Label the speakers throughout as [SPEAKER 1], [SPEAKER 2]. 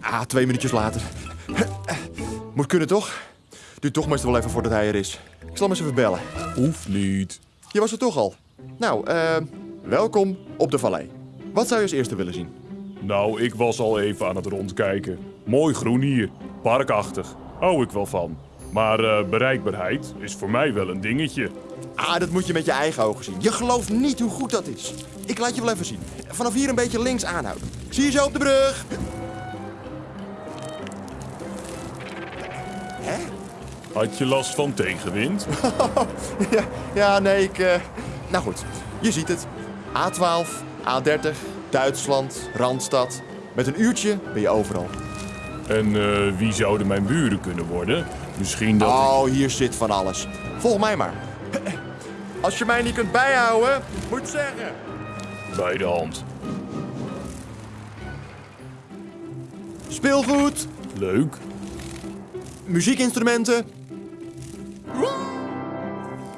[SPEAKER 1] Ah, twee minuutjes later. Moet kunnen toch? Duurt toch meestal wel even voordat hij er is. Ik zal hem eens even bellen.
[SPEAKER 2] Hoeft niet.
[SPEAKER 1] Je was er toch al. Nou, eh, welkom op de vallei. Wat zou je als eerste willen zien?
[SPEAKER 2] Nou, ik was al even aan het rondkijken. Mooi groen hier. Parkachtig. Hou ik wel van. Maar eh, bereikbaarheid is voor mij wel een dingetje.
[SPEAKER 1] Ah, dat moet je met je eigen ogen zien. Je gelooft niet hoe goed dat is. Ik laat je wel even zien. Vanaf hier een beetje links aanhouden. Zie je zo op de brug? Hè?
[SPEAKER 2] Had je last van tegenwind?
[SPEAKER 1] Ja, ja nee, ik... eh, Nou goed, je ziet het. A12, A30, Duitsland, Randstad. Met een uurtje ben je overal.
[SPEAKER 2] En eh, wie zouden mijn buren kunnen worden? Misschien dat ik...
[SPEAKER 1] Oh, hier zit van alles. Volg mij maar. Als je mij niet kunt bijhouden, moet zeggen.
[SPEAKER 2] bij de hand.
[SPEAKER 1] Speelgoed,
[SPEAKER 2] Leuk.
[SPEAKER 1] muziekinstrumenten.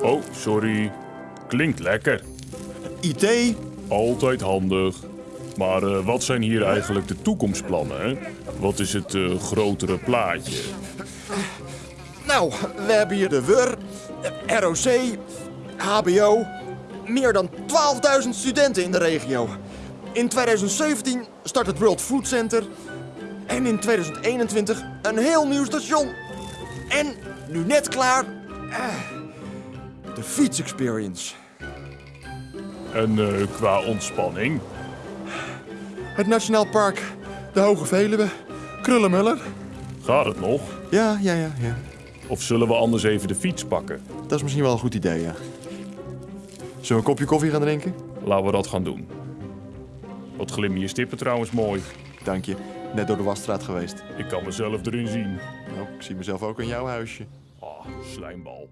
[SPEAKER 2] Oh, sorry. Klinkt lekker.
[SPEAKER 1] IT.
[SPEAKER 2] Altijd handig. Maar eh, wat zijn hier eigenlijk de toekomstplannen? Hè? Wat is het eh, grotere plaatje?
[SPEAKER 1] Nou, we hebben hier de WUR, ROC, HBO. Meer dan 12.000 studenten in de regio. In 2017 start het World Food Center. En in 2021 een heel nieuw station. En nu net klaar. eh, de Fiets Experience.
[SPEAKER 2] En qua ontspanning?
[SPEAKER 1] Het Nationaal Park, de Hoge Veluwe, Krullenmuller.
[SPEAKER 2] Gaat het nog?
[SPEAKER 1] Ja, ja, ja, ja.
[SPEAKER 2] Of zullen we anders even de fiets pakken?
[SPEAKER 1] Dat is misschien wel een goed idee, ja. Zullen we een kopje koffie gaan drinken?
[SPEAKER 2] Laten we dat gaan doen. Wat glimmen je stippen trouwens mooi.
[SPEAKER 1] Dank je. Net door de wasstraat geweest.
[SPEAKER 2] Ik kan mezelf erin zien.
[SPEAKER 1] Nou, ik zie mezelf ook in jouw huisje.
[SPEAKER 2] Ah, slijmbal.